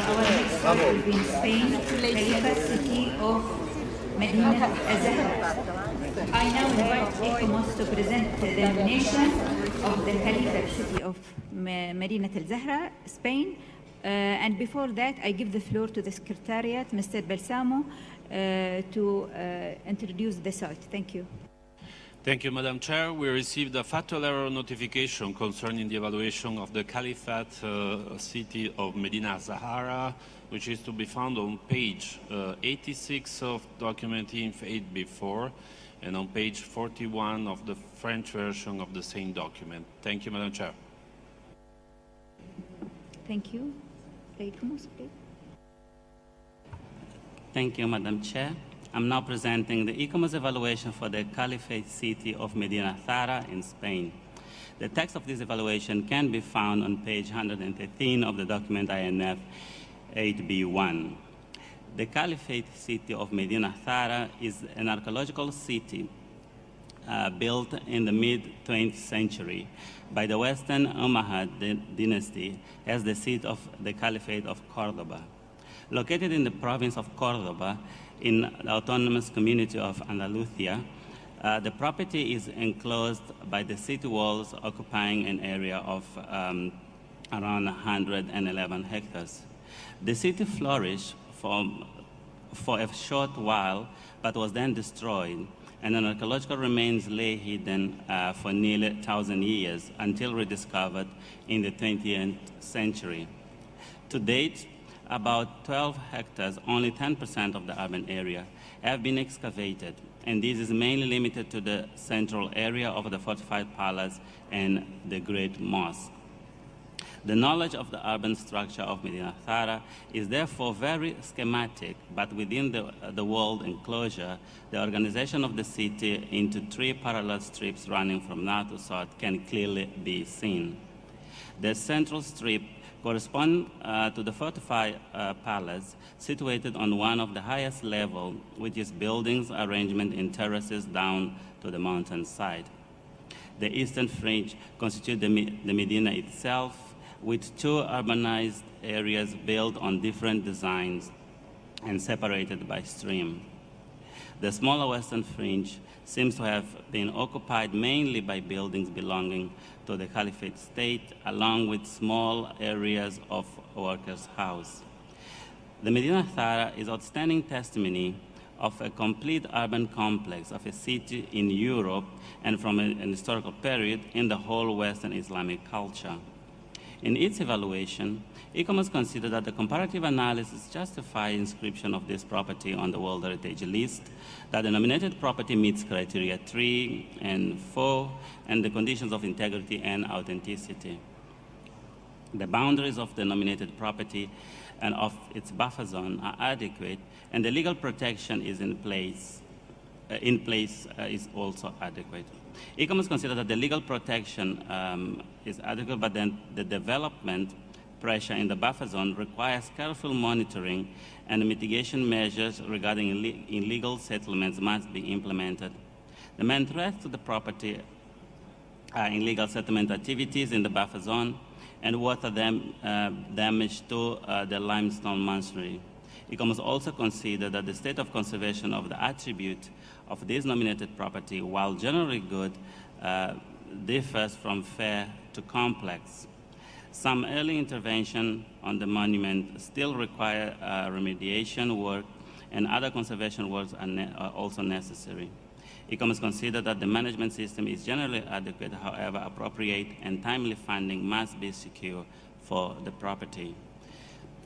our be in Spain, Khalifa city of Medina Azahara. I now invite ICOMOS to present the nomination of the Khalifa city of Me- Medina Al Zahra, Spain. Uh, and before that, I give the floor to the Secretariat, Mr. Balsamo, uh, to uh, introduce the site. Thank you. Thank you, Madam Chair. We received a fatal error notification concerning the evaluation of the Caliphate uh, city of Medina Zahara, which is to be found on page uh, 86 of document INF 8B4 and on page 41 of the French version of the same document. Thank you, Madam Chair. Thank you. The please. Thank you, Madam Chair. I'm now presenting the ICOMOS evaluation for the Caliphate city of Medina Thara in Spain. The text of this evaluation can be found on page 113 of the document INF 8B1. The Caliphate city of Medina Thara is an archaeological city uh, built in the mid-20th century by the Western Umayyad dynasty as the seat of the Caliphate of Cordoba. Located in the province of Cordoba, in the autonomous community of Andalusia, uh, the property is enclosed by the city walls occupying an area of um, around 111 hectares. The city flourished for, for a short while, but was then destroyed, and an archaeological remains lay hidden uh, for nearly 1,000 years until rediscovered in the 20th century. To date, about 12 hectares, only 10% of the urban area, have been excavated, and this is mainly limited to the central area of the fortified palace and the Great Mosque. The knowledge of the urban structure of Medina Thara is therefore very schematic, but within the, the walled enclosure, the organization of the city into three parallel strips running from north to south can clearly be seen. The central strip corresponds uh, to the fortified uh, palace situated on one of the highest level, which is buildings arrangement in terraces down to the mountain side. The eastern fringe constitutes the, the Medina itself, with two urbanized areas built on different designs and separated by stream. The smaller western fringe seems to have been occupied mainly by buildings belonging to the Caliphate state, along with small areas of workers' house. The Medina Thara is outstanding testimony of a complete urban complex of a city in Europe and from an historical period in the whole Western Islamic culture. In its evaluation, ICOMOS considered that the comparative analysis justified inscription of this property on the World Heritage List, that the nominated property meets criteria 3 and 4, and the conditions of integrity and authenticity. The boundaries of the nominated property and of its buffer zone are adequate, and the legal protection is in place, in place uh, is also adequate. ICOMOS considered that the legal protection um, is adequate, but then the development pressure in the buffer zone requires careful monitoring and mitigation measures regarding ille- illegal settlements must be implemented. The main threats to the property are illegal settlement activities in the buffer zone and water dam, uh, damage to uh, the limestone masonry. ICOMOS also considered that the state of conservation of the attribute of this nominated property, while generally good, uh, differs from fair to complex. Some early intervention on the monument still require uh, remediation work and other conservation works are, ne- are also necessary. ICOMOS considered that the management system is generally adequate, however, appropriate and timely funding must be secure for the property.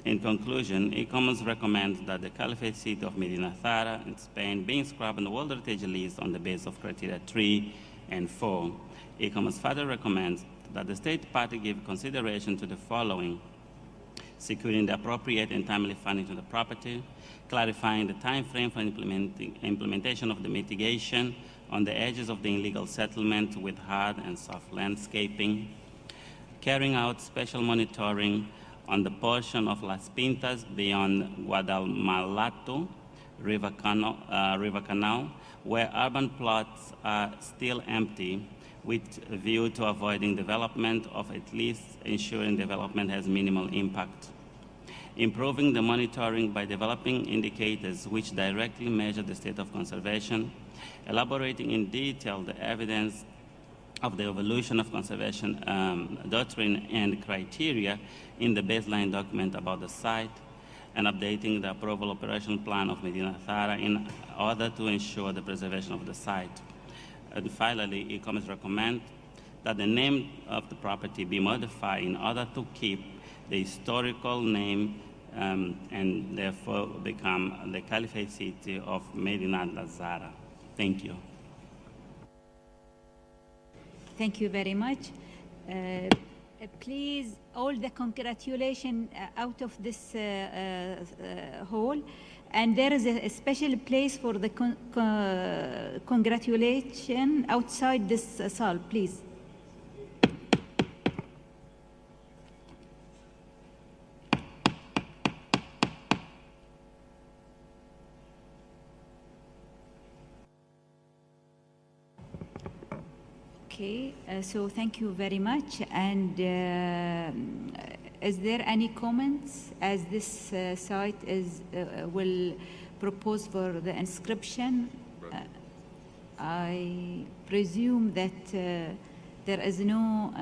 In conclusion, ICOMOS recommends that the Caliphate city of Medina Thara in Spain be inscribed on the World Heritage List on the basis of criteria 3 and 4. ICOMOS further recommends that the state party give consideration to the following securing the appropriate and timely funding to the property, clarifying the time frame for implementation of the mitigation on the edges of the illegal settlement with hard and soft landscaping, carrying out special monitoring on the portion of Las Pintas beyond Guadalmellato River Canal, uh, River Canal, where urban plots are still empty, with a view to avoiding development of at least ensuring development has minimal impact. improving the monitoring by developing indicators which directly measure the state of conservation, elaborating in detail the evidence of the evolution of conservation um, doctrine and criteria in the baseline document about the site, and updating the approval operational plan of Medina Thara in order to ensure the preservation of the site. And finally, ICOMOS recommend that the name of the property be modified in order to keep the historical name um, and therefore become the Caliphate city of Medina Zahara. Thank you. Thank you very much. Uh, uh, please, all the congratulations uh, out of this uh, uh, hall. And there is a, a special place for the con con congratulation outside this uh, please. Okay, uh, so thank you very much. And uh, is there any comments as this uh, site is uh, will propose for the inscription? Uh, I presume that uh, there is no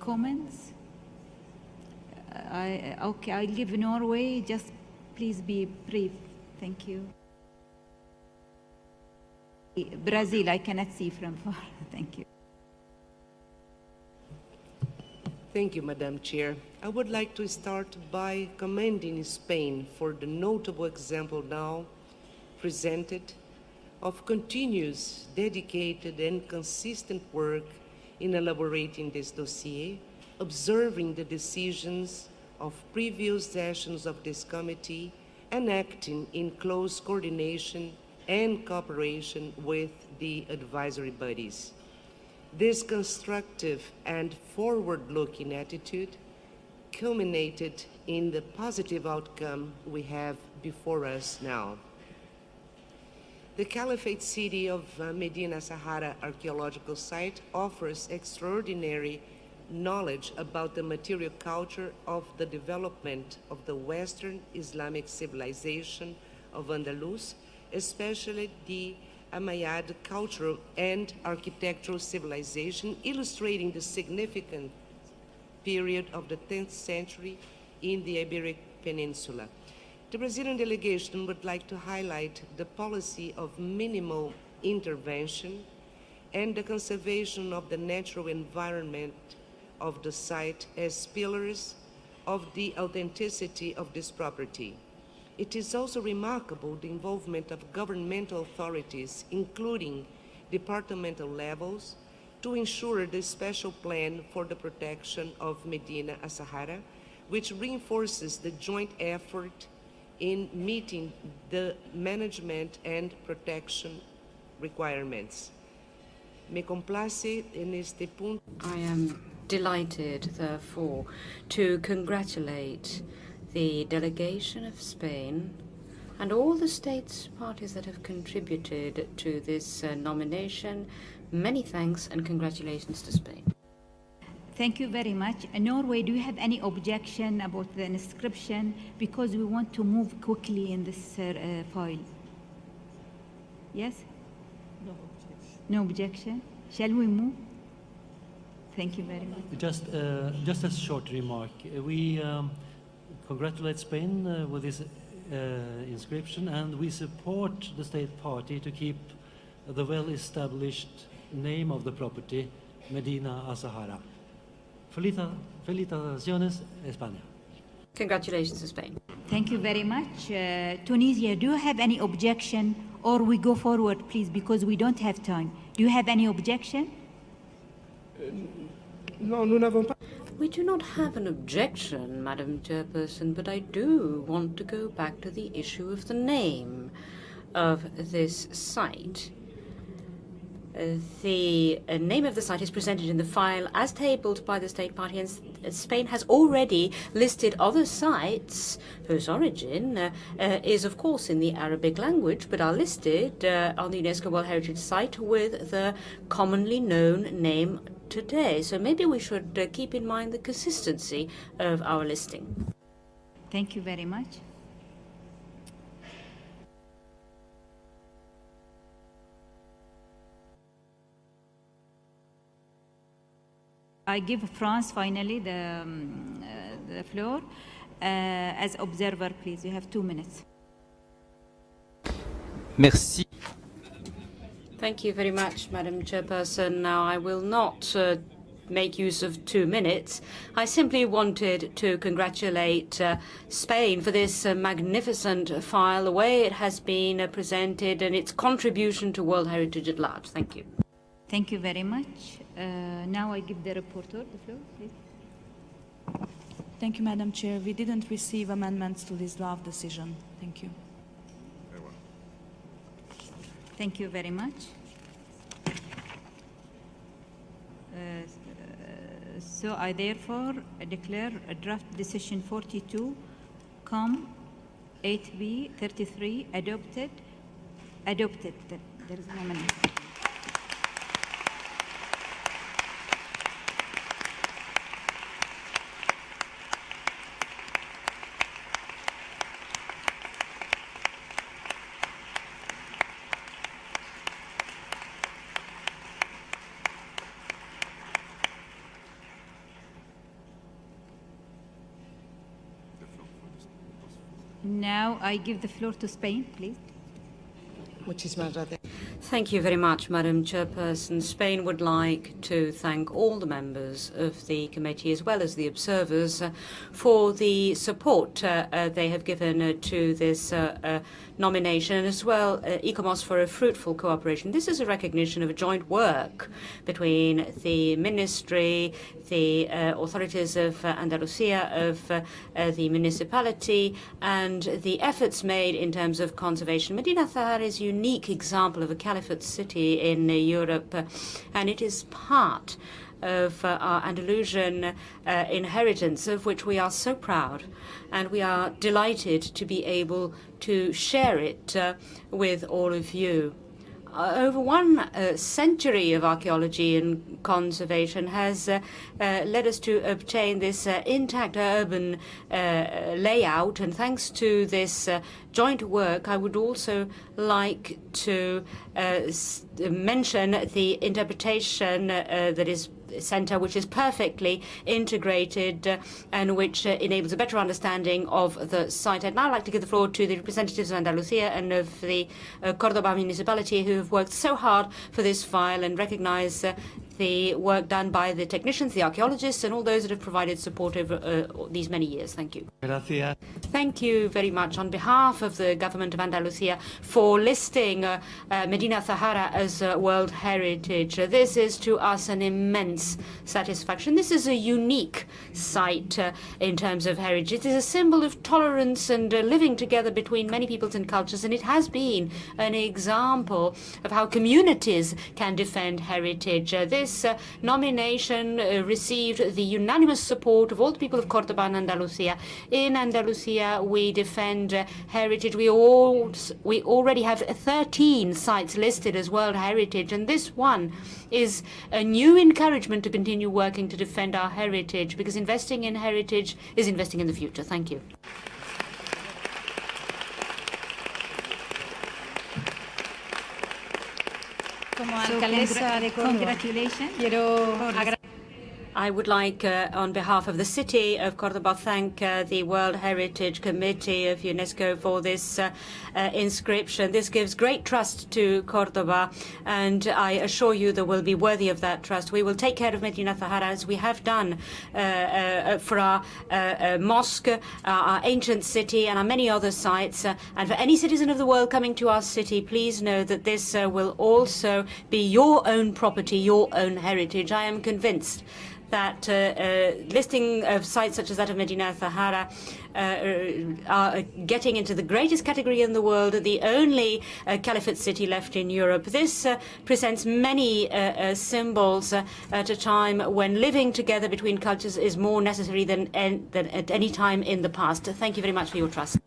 comments. I, okay, I'll give Norway. Just please be brief. Thank you. Brazil, I cannot see from far. Thank you. Thank you, Madam Chair. I would like to start by commending Spain for the notable example now presented of continuous, dedicated, and consistent work in elaborating this dossier, observing the decisions of previous sessions of this committee, and acting in close coordination and cooperation with the advisory bodies. This constructive and forward-looking attitude culminated in the positive outcome we have before us now. The Caliphate city of uh, Medina Sahara Archaeological Site offers extraordinary knowledge about the material culture of the development of the Western Islamic civilization of Andalus especially the Umayyad cultural and architectural civilization, illustrating the significant period of the 10th century in the Iberic Peninsula. The Brazilian delegation would like to highlight the policy of minimal intervention and the conservation of the natural environment of the site as pillars of the authenticity of this property. It is also remarkable the involvement of governmental authorities, including departmental levels, to ensure the special plan for the protection of Medina Azahara, which reinforces the joint effort in meeting the management and protection requirements. Me complace este punto. I am delighted, therefore, to congratulate the delegation of Spain, and all the states parties that have contributed to this uh, nomination. Many thanks and congratulations to Spain. Thank you very much. Uh, Norway, do you have any objection about the inscription? Because we want to move quickly in this uh, uh file. Yes? No objection. No objection. Shall we move? Thank you very much. Just, uh, just a short remark. We um, congratulate Spain uh, with this uh, inscription and we support the state party to keep the well-established name of the property, Medina Azahara. Felita, felicitaciones, España. Congratulations to Spain. Thank you very much. Uh, Tunisia, do you have any objection or we go forward, please, because we don't have time. Do you have any objection? No, nous n'avons pas. We do not have an objection, Madam Chairperson, but I do want to go back to the issue of the name of this site. Uh, the uh, name of the site is presented in the file as tabled by the State Party, and uh, Spain has already listed other sites whose origin uh, is, of course, in the Arabic language, but are listed uh, on the UNESCO World Heritage Site with the commonly known name today. So maybe we should uh, keep in mind the consistency of our listing. Thank you very much. I give France finally the, um, uh, the floor. Uh, as observer, please, you have two minutes. Merci. Thank you very much, Madam Chairperson. Now, I will not uh, make use of two minutes. I simply wanted to congratulate uh, Spain for this uh, magnificent file, the way it has been uh, presented, and its contribution to World Heritage at large. Thank you. Thank you very much. Uh, now I give the reporter the floor, please. Thank you, Madam Chair. We didn't receive amendments to this draft decision. Thank you. Thank you very much. Uh, so I therefore declare draft decision 42, com 8B 33 adopted. Adopted. There is no amendment. Now I give the floor to Spain, please. Muchísimas gracias. Thank you very much, Madam Chairperson. Spain would like to thank all the members of the committee as well as the observers uh, for the support uh, uh, they have given uh, to this nomination, as well ICOMOS for a fruitful cooperation. This is a recognition of a joint work between the ministry, the authorities of Andalusia, of the municipality, and the efforts made in terms of conservation. Medina Zahara is a unique example of a city in uh, Europe, uh, and it is part of uh, our Andalusian uh, inheritance, of which we are so proud. And we are delighted to be able to share it uh, with all of you. Uh, over one uh, century of archaeology and conservation has uh, uh, led us to obtain this uh, intact urban uh, layout. And thanks to this joint work, I would also like to mention the interpretation that is center which is perfectly integrated uh, and which uh, enables a better understanding of the site. I'd now like to give the floor to the representatives of Andalusia and of the uh, Cordoba municipality who have worked so hard for this file and recognize the work done by the technicians, the archaeologists, and all those that have provided support over uh, these many years. Thank you. Gracias. Thank you very much on behalf of the government of Andalusia for listing uh, uh, Medina Zahara as uh, World Heritage. Uh, this is to us an immense satisfaction. This is a unique site uh, in terms of heritage. It is a symbol of tolerance and living together between many peoples and cultures, and it has been an example of how communities can defend heritage. Uh, this uh, nomination uh, received the unanimous support of all the people of Cordoba and Andalusia. In Andalusia, we defend uh, heritage. We all we already have 13 sites listed as World Heritage, and this one is a new encouragement to continue working to defend our heritage because investing in heritage is investing in the future. Thank you. como. Uh, Quiero agradecer. I would like, uh, on behalf of the city of Cordoba, thank uh, the World Heritage Committee of UNESCO for this uh, uh, inscription. This gives great trust to Cordoba, and I assure you that we'll be worthy of that trust. We will take care of Medina Zahara as we have done uh, uh, for our mosque, our ancient city, and our many other sites. And for any citizen of the world coming to our city, please know that this will also be your own property, your own heritage. I am convinced that uh, uh, listing of sites such as that of Medina Zahara uh, are getting into the greatest category in the world, the only uh, caliphate city left in Europe. This uh, presents many symbols at a time when living together between cultures is more necessary than, than at any time in the past. Thank you very much for your trust.